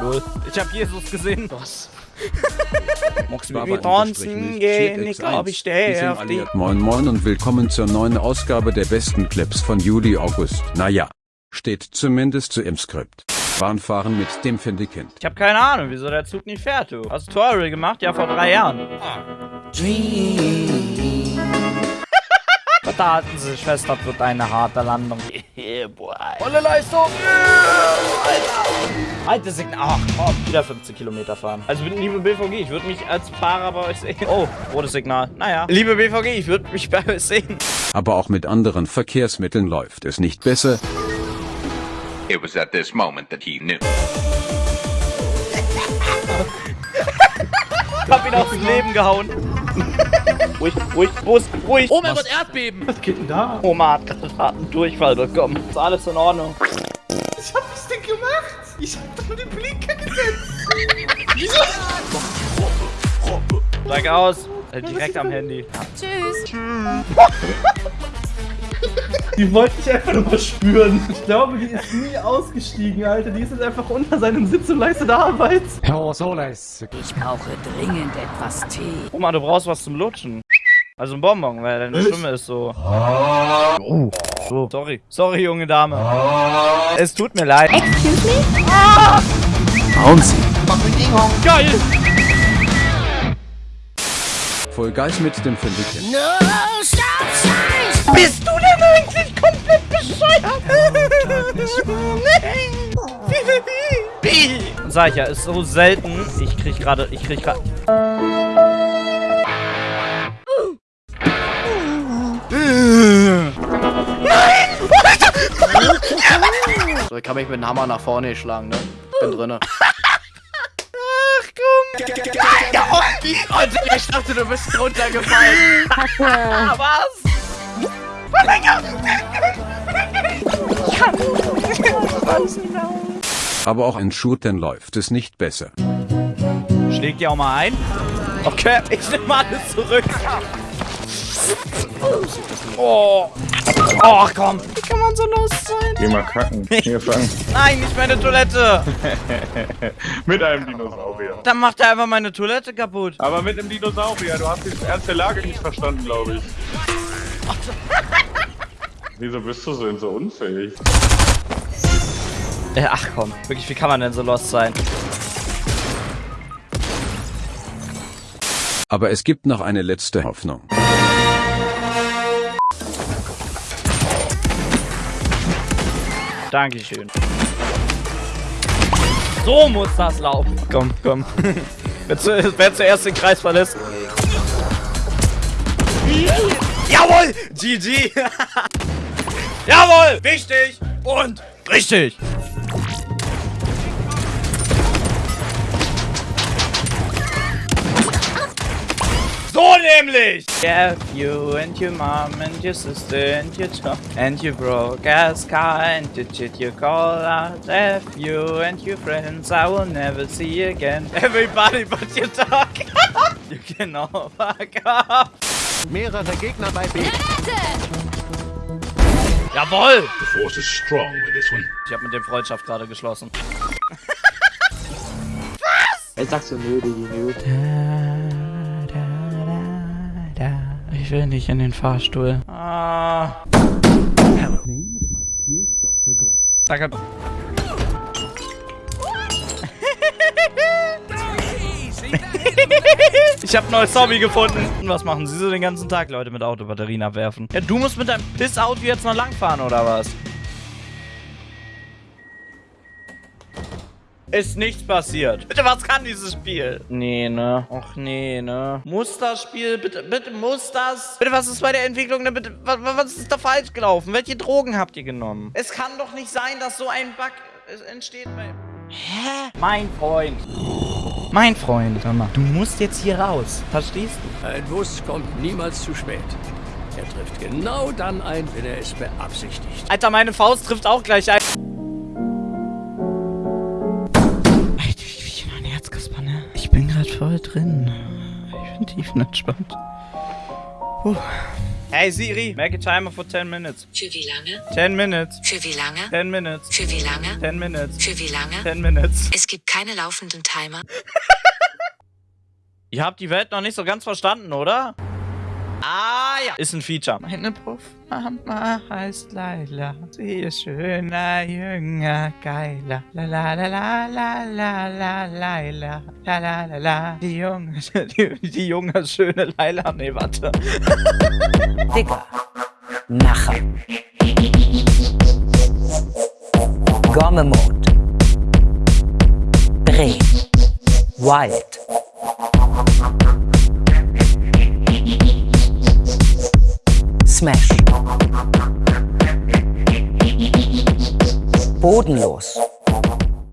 Lol. Ich hab Jesus gesehen. Was? Mox mit tanzen gehen, ich glaub, ich stehe auf die... Moin Moin und willkommen zur neuen Ausgabe der besten Clips von Juli August. Naja, steht zumindest so im Skript. Bahnfahren mit dem Findekind. Ich hab keine Ahnung, wieso der Zug nicht fährt, du. Hast du Tutorial gemacht? Ja, vor drei Jahren. Vertaten Sie, Schwester, das wird eine harte Landung. Yeah, boy. Volle Leistung. Alter. Alte Signal. Ach, komm. Wieder 15 Kilometer fahren. Also, liebe BVG, ich würde mich als Fahrer bei euch sehen. Oh, rotes Signal. Naja. Liebe BVG, ich würde mich bei euch sehen. Aber auch mit anderen Verkehrsmitteln läuft es nicht besser. It was at this moment that he knew. Ich hab ihn aus dem Leben gehauen. ruhig, ruhig, ruhig, ruhig. Oh mein Gott, Erdbeben! Was geht denn da? Oma hat gerade einen Durchfall bekommen. Ist alles in Ordnung. Was hab ich denn gemacht? Ich hab doch nur den Blinker gesetzt. Steig aus. Äh, direkt am Handy. Die wollte ich einfach nur mal spüren. Ich glaube, die ist nie ausgestiegen, Alter. Die ist jetzt einfach unter seinem Sitz und leistet Arbeit. Ich brauche dringend etwas Tee. Oma, du brauchst was zum Lutschen. Also ein Bonbon, weil deine Stimme ist so. Oh. So. Sorry. Sorry, junge Dame. Es tut mir leid. Geil! Voll Geist mit dem Findekind. Bist du denn eigentlich komplett bescheuert? Sag ich ja, ist so selten. Ich krieg gerade, ich krieg gerade. Kann mich mit dem Hammer nach vorne schlagen, ne? Bin drinne. Ach komm. Ja, oh? Alter, ich dachte, du bist runtergefallen. Was? Aber auch in Shootern läuft es nicht besser. Schlägt ihr auch mal ein? Okay, ich nehme alles zurück. Oh. Oh, komm. Wie kann man so los sein? Geh mal kacken. Hier fangen. Nein, nicht meine Toilette. mit einem Dinosaurier. Dann macht er einfach meine Toilette kaputt. Aber mit einem Dinosaurier. Du hast die ernste Lage nicht verstanden, glaube ich. Wieso bist du so, so unfähig? Äh, ach komm, wirklich, wie kann man denn so lost sein? Aber es gibt noch eine letzte Hoffnung. Dankeschön. So muss das laufen. Komm, komm. wer, zu, wer zuerst den Kreis verlässt. Jawohl! GG! Jawohl! Wichtig! Und richtig! So nämlich! Yeah, you and your mom and your sister and your job and your broke ass car and the shit you call out F you and your friends I will never see again. Everybody but your dog. you can all fuck off. Mehrere Gegner bei B. Jawohl! The force is strong with this one. Ich habe mit dem Freundschaft gerade geschlossen. Jetzt sagst du nö, Digi, nö. Ich will nicht in den Fahrstuhl. Ah. Danke. Ich habe ein neues Hobby gefunden. Und was machen Sie so den ganzen Tag, Leute, mit Autobatterien abwerfen? Ja, du musst mit deinem Piss-Auto jetzt noch langfahren, oder was? Ist nichts passiert. Bitte, was kann dieses Spiel? Nee, ne? Och, nee, ne? Muss das Spiel? Bitte, bitte, muss das? Bitte, was ist bei der Entwicklung? Ne? Bitte, was, was ist da falsch gelaufen? Welche Drogen habt ihr genommen? Es kann doch nicht sein, dass so ein Bug äh, entsteht bei... Hä? Mein Freund. Mein Freund, hör mal. Du musst jetzt hier raus. Verstehst du? Ein Bus kommt niemals zu spät. Er trifft genau dann ein, wenn er es beabsichtigt. Alter, meine Faust trifft auch gleich ein. Drin. Ich bin tiefenentspannt. Puh. Hey Siri, make a timer for 10 minutes. Für wie lange? 10 minutes. Für wie lange? 10 minutes. Für wie lange? 10 minutes. Für wie lange? 10 minutes. Es gibt keine laufenden Timer. Ihr habt die Welt noch nicht so ganz verstanden, oder? Ah ja. Ist ein Feature. Meine Puffmama heißt Laila. Sie ist schöner, jünger, geiler. La la la la la la la Laila. La la la la. Die junge, die, die junge, schöne Laila. Nee, warte. Digger. Macher. Gommemond. Dreh. Wild. Smash. Bodenlos.